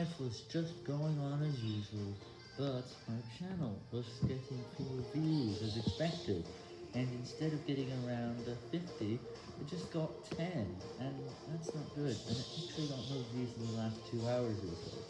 life was just going on as usual, but my channel was getting fewer views as expected, and instead of getting around 50, it just got 10, and that's not good, and it actually got no views in the last 2 hours or so.